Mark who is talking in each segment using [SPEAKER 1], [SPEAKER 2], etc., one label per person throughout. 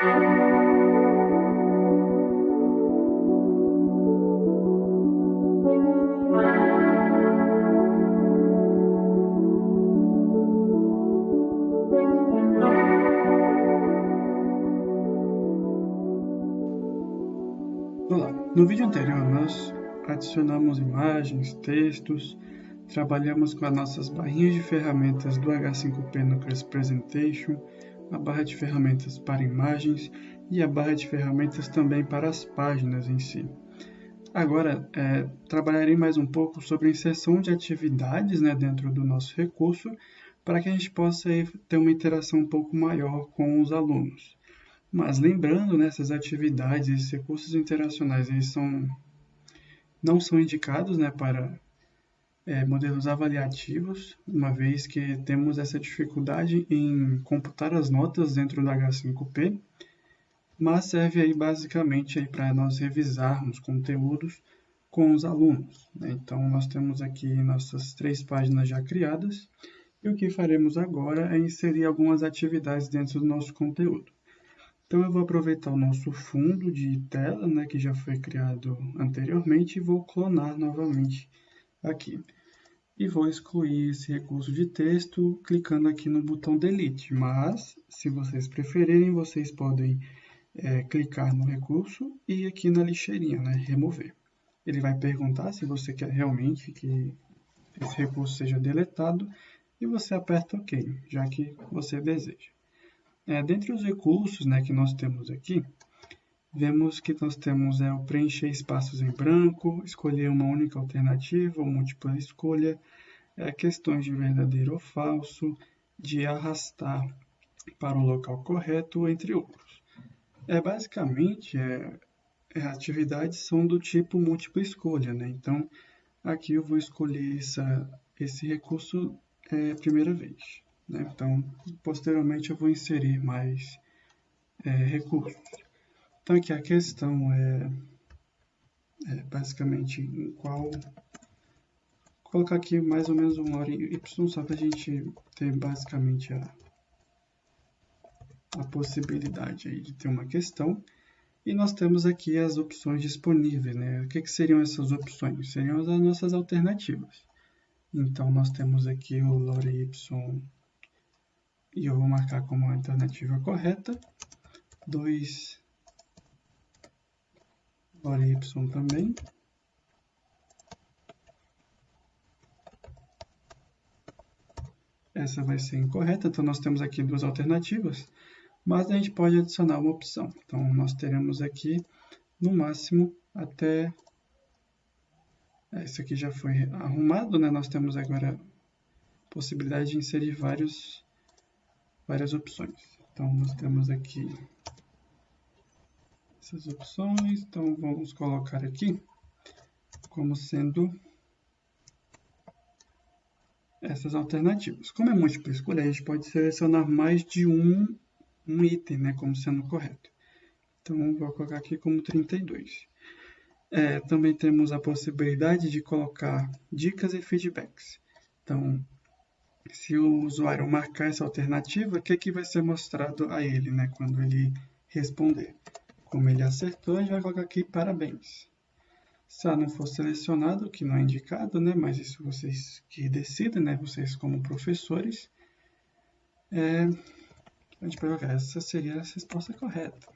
[SPEAKER 1] Olá, no vídeo anterior nós adicionamos imagens, textos, trabalhamos com as nossas barrinhas de ferramentas do H5P no Class Presentation, a barra de ferramentas para imagens e a barra de ferramentas também para as páginas em si. Agora, é, trabalharei mais um pouco sobre a inserção de atividades né, dentro do nosso recurso para que a gente possa ter uma interação um pouco maior com os alunos. Mas lembrando, né, essas atividades, esses recursos interacionais, eles são, não são indicados né, para é, modelos avaliativos, uma vez que temos essa dificuldade em computar as notas dentro do H5P, mas serve aí basicamente para nós revisarmos conteúdos com os alunos. Né? Então, nós temos aqui nossas três páginas já criadas, e o que faremos agora é inserir algumas atividades dentro do nosso conteúdo. Então eu vou aproveitar o nosso fundo de tela, né, que já foi criado anteriormente, e vou clonar novamente aqui. E vou excluir esse recurso de texto clicando aqui no botão Delete. Mas, se vocês preferirem, vocês podem é, clicar no recurso e aqui na lixeirinha, né, remover. Ele vai perguntar se você quer realmente que esse recurso seja deletado e você aperta OK, já que você deseja. É, dentre os recursos né, que nós temos aqui, vemos que nós temos é, o preencher espaços em branco, escolher uma única alternativa ou múltipla escolha, é, questões de verdadeiro ou falso, de arrastar para o local correto, entre outros. É, basicamente, é, é, atividades são do tipo múltipla escolha. Né? Então, aqui eu vou escolher essa, esse recurso é, primeira vez. Né? Então, posteriormente eu vou inserir mais é, recursos. Então, aqui a questão é, é, basicamente em qual... Colocar aqui mais ou menos um hora y só para a gente ter basicamente a, a possibilidade aí de ter uma questão. E nós temos aqui as opções disponíveis. Né? O que, que seriam essas opções? Seriam as nossas alternativas. Então, nós temos aqui o lore y e eu vou marcar como alternativa correta. 2 hora y também. Essa vai ser incorreta, então nós temos aqui duas alternativas, mas a gente pode adicionar uma opção. Então nós teremos aqui, no máximo, até... Esse aqui já foi arrumado, né? Nós temos agora possibilidade de inserir vários várias opções. Então, nós temos aqui essas opções. Então, vamos colocar aqui como sendo essas alternativas. Como é múltipla escolha, a gente pode selecionar mais de um, um item, né, como sendo correto. Então, vou colocar aqui como 32. É, também temos a possibilidade de colocar dicas e feedbacks. Então, se o usuário marcar essa alternativa, o que, que vai ser mostrado a ele né, quando ele responder? Como ele acertou, a gente vai colocar aqui parabéns. Se ela não for selecionado, que não é indicado, né, mas isso vocês que decidem, né, vocês como professores, é, a gente vai colocar, essa seria a resposta correta.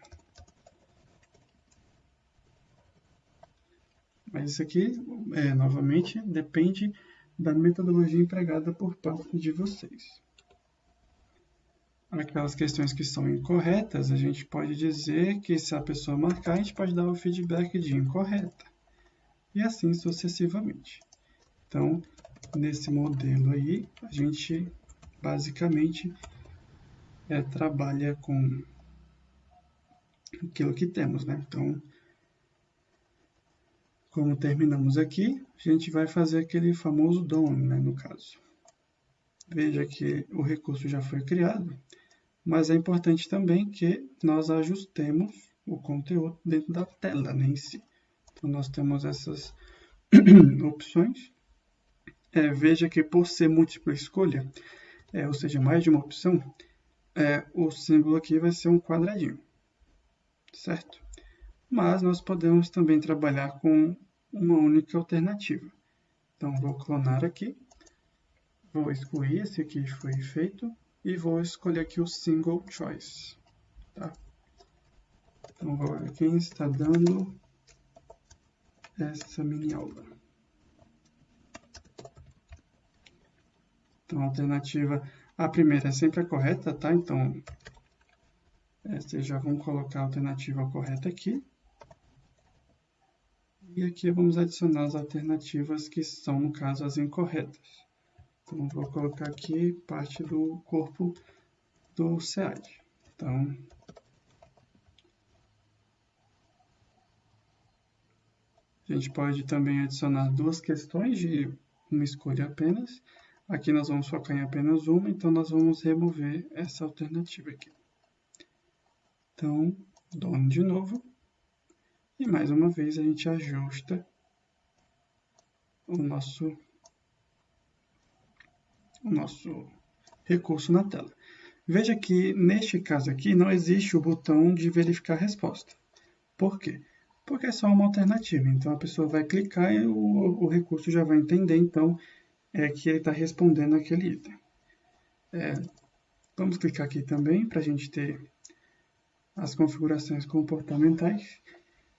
[SPEAKER 1] Mas isso aqui, é, novamente, depende da metodologia empregada por parte de vocês. Aquelas questões que são incorretas, a gente pode dizer que se a pessoa marcar, a gente pode dar o feedback de incorreta. E assim sucessivamente. Então, nesse modelo aí, a gente basicamente é, trabalha com aquilo que temos, né? Então, como terminamos aqui, a gente vai fazer aquele famoso DOM, né, no caso. Veja que o recurso já foi criado, mas é importante também que nós ajustemos o conteúdo dentro da tela né, em si. Então, nós temos essas opções. É, veja que por ser múltipla escolha, é, ou seja, mais de uma opção, é, o símbolo aqui vai ser um quadradinho. certo? Mas nós podemos também trabalhar com uma única alternativa. Então, vou clonar aqui, vou excluir esse que foi feito e vou escolher aqui o single choice. Tá? Então, vou ver quem está dando essa mini aula. Então, a alternativa, a primeira é sempre a correta, tá? Então, vocês já vão colocar a alternativa correta aqui. E aqui vamos adicionar as alternativas que são, no caso, as incorretas. Então, vou colocar aqui parte do corpo do SEAD. Então, a gente pode também adicionar duas questões de uma escolha apenas. Aqui nós vamos focar em apenas uma, então nós vamos remover essa alternativa aqui. Então, dono de novo. E mais uma vez a gente ajusta o nosso, o nosso recurso na tela. Veja que neste caso aqui não existe o botão de verificar resposta. Por quê? Porque é só uma alternativa. Então a pessoa vai clicar e o, o recurso já vai entender então é que ele está respondendo aquele item. É, vamos clicar aqui também para a gente ter as configurações comportamentais.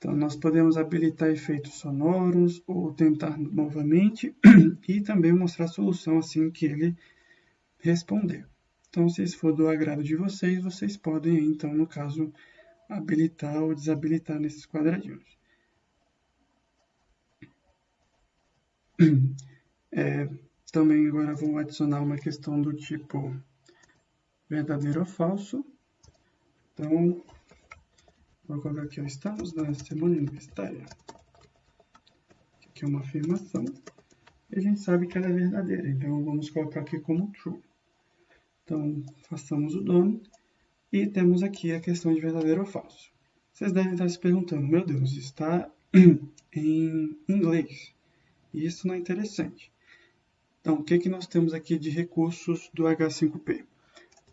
[SPEAKER 1] Então, nós podemos habilitar efeitos sonoros ou tentar novamente e também mostrar a solução assim que ele responder. Então, se isso for do agrado de vocês, vocês podem, então, no caso, habilitar ou desabilitar nesses quadradinhos. É, também agora vou adicionar uma questão do tipo verdadeiro ou falso. Então, vou colocar aqui, estamos na semana universitária. Aqui é uma afirmação. E a gente sabe que ela é verdadeira, então vamos colocar aqui como true. Então, façamos o dono e temos aqui a questão de verdadeiro ou falso. Vocês devem estar se perguntando, meu Deus, está em inglês. E isso não é interessante. Então, o que, que nós temos aqui de recursos do H5P?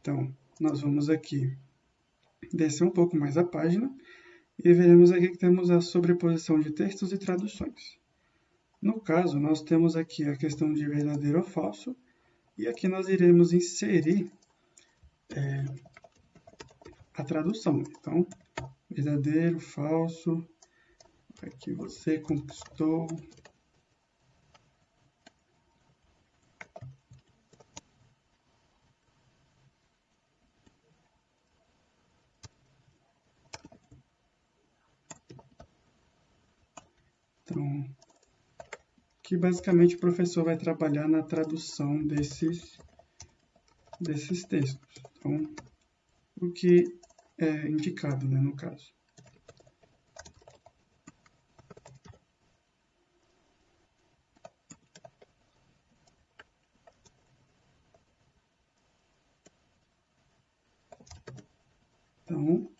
[SPEAKER 1] Então, nós vamos aqui descer um pouco mais a página e veremos aqui que temos a sobreposição de textos e traduções. No caso, nós temos aqui a questão de verdadeiro ou falso, e aqui nós iremos inserir é, a tradução. Então, verdadeiro, falso, aqui você conquistou Que basicamente o professor vai trabalhar na tradução desses, desses textos. Então, o que é indicado, né, no caso. Então,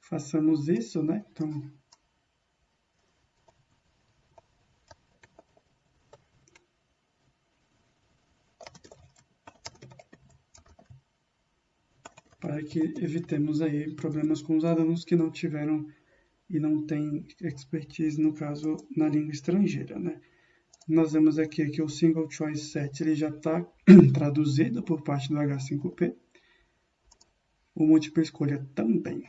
[SPEAKER 1] façamos isso, né? Então, para que evitemos aí problemas com os alunos que não tiveram e não têm expertise, no caso, na língua estrangeira, né? Nós vemos aqui que o Single Choice Set ele já está traduzido por parte do H5P. O múltipla escolha também.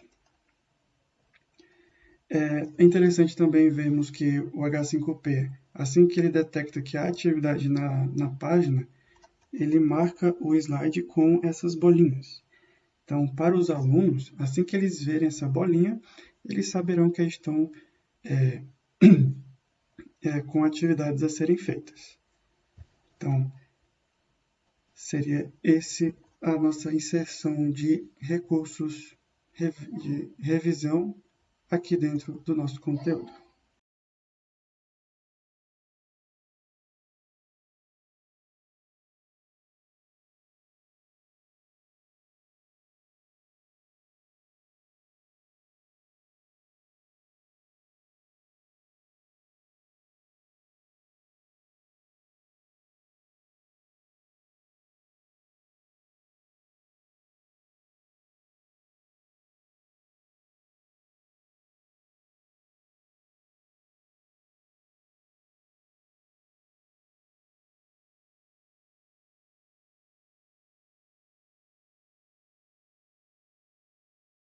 [SPEAKER 1] É interessante também vermos que o H5P, assim que ele detecta que há atividade na, na página, ele marca o slide com essas bolinhas. Então, para os alunos, assim que eles verem essa bolinha, eles saberão que estão é, é, com atividades a serem feitas. Então, seria esse a nossa inserção de recursos de revisão aqui dentro do nosso conteúdo.